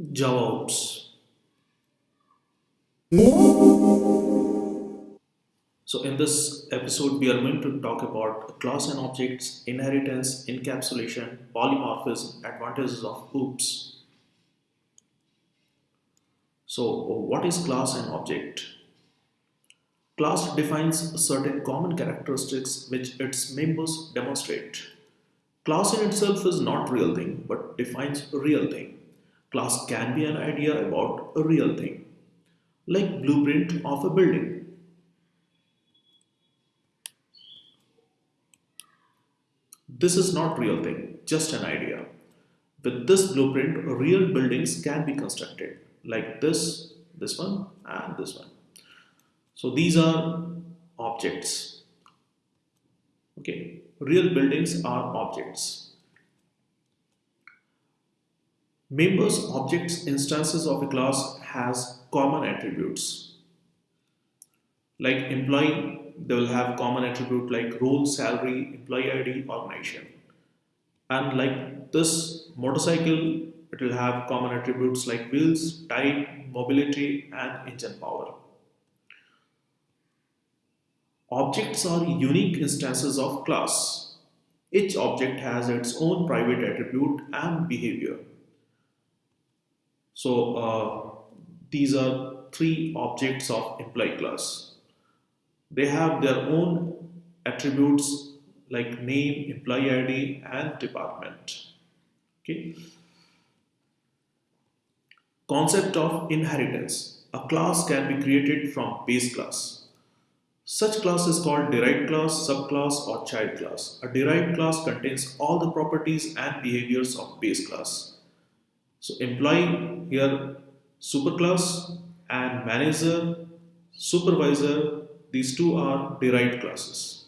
Java OOPS. So in this episode, we are going to talk about class and objects, inheritance, encapsulation, polymorphism, advantages of OOPS. So what is class and object? Class defines certain common characteristics which its members demonstrate. Class in itself is not real thing but defines real thing. Class can be an idea about a real thing, like blueprint of a building. This is not real thing, just an idea. With this blueprint, real buildings can be constructed, like this, this one, and this one. So these are objects. Okay, real buildings are objects. Members, objects, instances of a class has common attributes. Like employee, they will have common attribute like role, salary, employee ID, organization. And like this motorcycle, it will have common attributes like wheels, type, mobility, and engine power. Objects are unique instances of class. Each object has its own private attribute and behavior. So uh, these are three objects of employee class. They have their own attributes like name, employee ID and department. Okay. Concept of inheritance. A class can be created from base class. Such class is called derived class, subclass or child class. A derived class contains all the properties and behaviors of base class. So employee here superclass and manager, supervisor, these two are derived classes.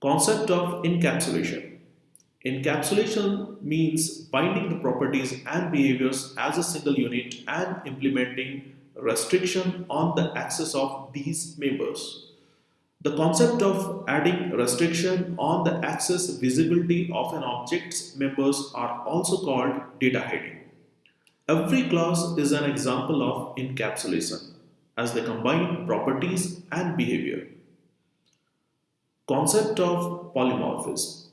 Concept of encapsulation. Encapsulation means binding the properties and behaviors as a single unit and implementing restriction on the access of these members. The concept of adding restriction on the access visibility of an object's members are also called data hiding. Every class is an example of encapsulation as they combine properties and behavior. Concept of polymorphism.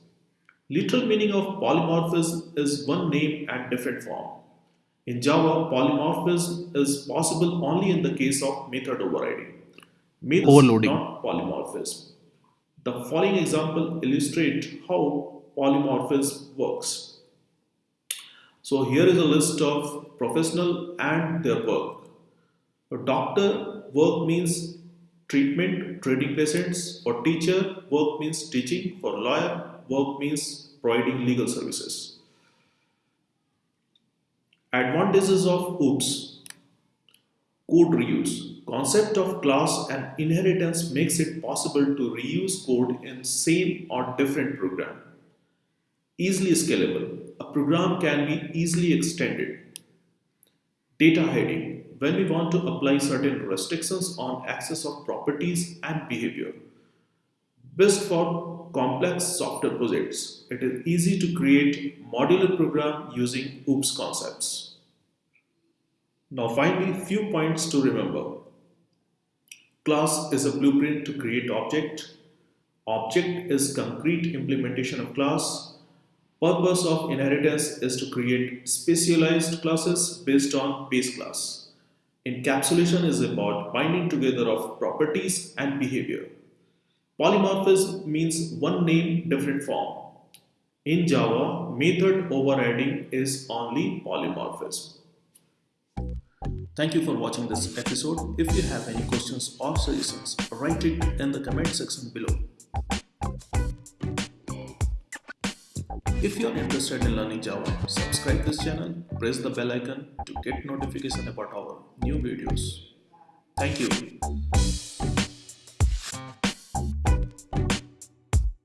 Literal meaning of polymorphism is one name and different form. In Java, polymorphism is possible only in the case of method overriding. Method, overloading. not polymorphism. The following example illustrate how polymorphism works. So here is a list of professional and their work. For doctor, work means treatment, treating patients. For teacher, work means teaching. For lawyer, work means providing legal services. Advantages of OOPS. Code reuse. Concept of class and inheritance makes it possible to reuse code in same or different program. Easily scalable. A program can be easily extended. Data hiding. When we want to apply certain restrictions on access of properties and behavior. Best for complex software projects. It is easy to create modular program using OOPS concepts. Now finally, few points to remember. Class is a blueprint to create object. Object is concrete implementation of class. Purpose of inheritance is to create specialized classes based on base class. Encapsulation is about binding together of properties and behavior. Polymorphism means one name, different form. In Java, method overriding is only polymorphism. Thank you for watching this episode. If you have any questions or suggestions, write it in the comment section below. If you are interested in learning Java, subscribe this channel, press the bell icon to get notification about our new videos. Thank you.